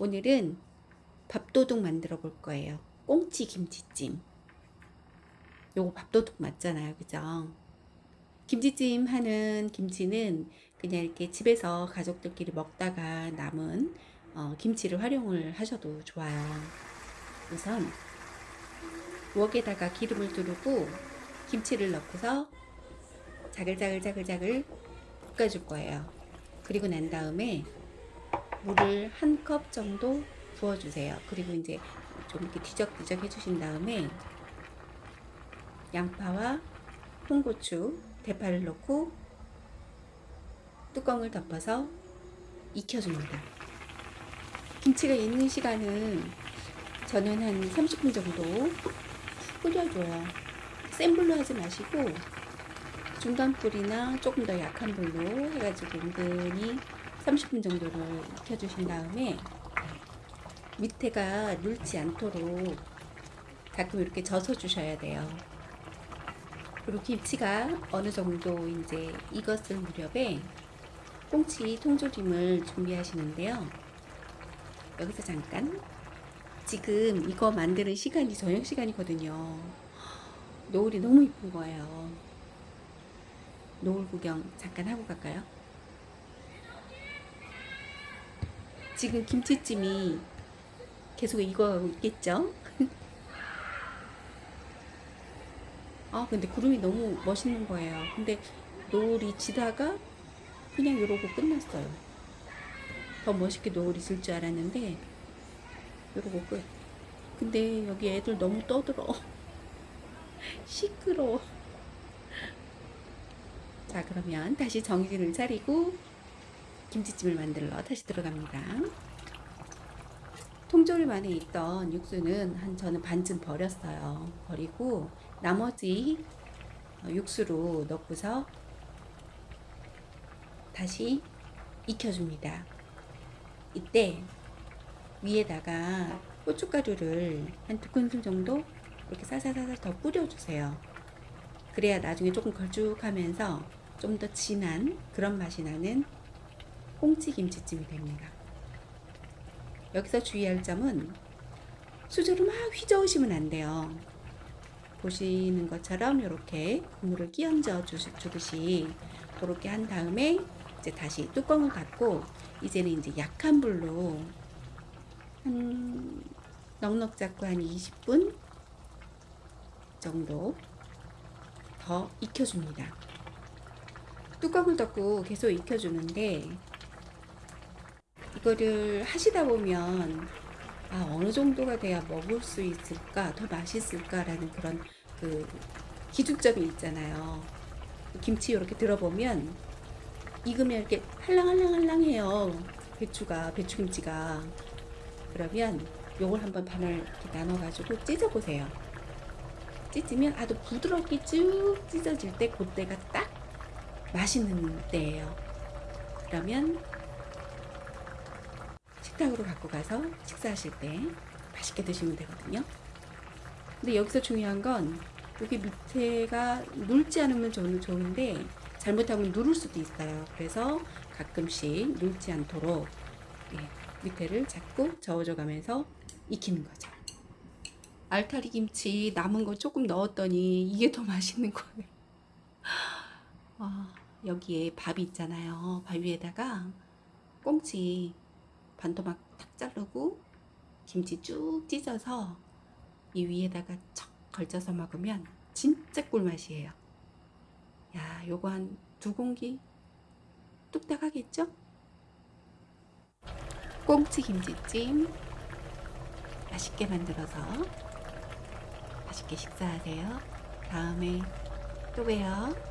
오늘은 밥도둑 만들어 볼 거예요. 꽁치 김치찜. 요거 밥도둑 맞잖아요. 그죠? 김치찜 하는 김치는 그냥 이렇게 집에서 가족들끼리 먹다가 남은 어, 김치를 활용을 하셔도 좋아요. 우선 부엌에다가 기름을 두르고 김치를 넣고서 자글자글자글자글 볶아줄 거예요. 그리고 난 다음에 물을 한 컵 정도 부어주세요. 그리고 이제 좀 이렇게 뒤적뒤적 해주신 다음에 양파와 홍고추, 대파를 넣고 뚜껑을 덮어서 익혀줍니다. 김치가 익는 시간은 저는 한 30분 정도 끓여줘요. 센 불로 하지 마시고 중간 불이나 조금 더 약한 불로 해가지고 은근히 30분 정도를 익혀주신 다음에 밑에가 눌지 않도록 가끔 이렇게 져서 주셔야 돼요. 그리고 김치가 어느 정도 이제 익었을 무렵에 꽁치 통조림을 준비하시는데요. 여기서 잠깐 지금 이거 만드는 시간이 저녁 시간이거든요. 노을이 너무 이쁜 거예요. 노을 구경 잠깐 하고 갈까요? 지금 김치찜이 계속 익어가고 있겠죠? 아 근데 구름이 너무 멋있는 거예요. 근데 노을이 지다가 그냥 이러고 끝났어요. 더 멋있게 노을이 질 줄 알았는데 이러고 끝. 근데 여기 애들 너무 떠들어. 시끄러워. 자 그러면 다시 정신을 차리고 김치찜을 만들러 다시 들어갑니다. 통조림 안에 있던 육수는 한 저는 반쯤 버렸어요. 버리고 나머지 육수로 넣고서 다시 익혀줍니다. 이때 위에다가 고춧가루를 한 두 큰술 정도 이렇게 사사사사 더 뿌려주세요. 그래야 나중에 조금 걸쭉하면서 좀 더 진한 그런 맛이 나는 꽁치 김치찜이 됩니다. 여기서 주의할 점은 수저로 막 휘저으시면 안 돼요. 보시는 것처럼 이렇게 국물을 끼얹어 주듯이 그렇게 한 다음에 이제 다시 뚜껑을 닫고 이제는 이제 약한 불로 한 넉넉 잡고 한 20분 정도 더 익혀줍니다. 뚜껑을 닫고 계속 익혀주는데 이거를 하시다 보면 아 어느 정도가 돼야 먹을 수 있을까 더 맛있을까라는 그런 그 기준점이 있잖아요. 김치 이렇게 들어보면 익으면 이렇게 할랑할랑할랑해요. 배추가 배추김치가 그러면 요걸 한번 반을 이렇게 나눠 가지고 찢어 보세요. 찢으면 아주 부드럽게 쭉 찢어질 때 그때가 딱 맛있는 때예요. 그러면 식탁으로 갖고 가서 식사하실 때 맛있게 드시면 되거든요. 근데 여기서 중요한 건 여기 밑에가 눌지 않으면 저는 좋은데 잘못하면 누를 수도 있어요. 그래서 가끔씩 눌지 않도록 예, 밑에를 자꾸 저어줘 가면서 익히는 거죠. 알타리 김치 남은 거 조금 넣었더니 이게 더 맛있는 거예요. 아, 여기에 밥이 있잖아요. 밥 위에다가 꽁치 반토막 탁 자르고 김치 쭉 찢어서 이 위에다가 척 걸쳐서 먹으면 진짜 꿀맛이에요. 야, 요거 한 두 공기 뚝딱 하겠죠? 꽁치 김치찜 맛있게 만들어서 맛있게 식사하세요. 다음에 또 봬요.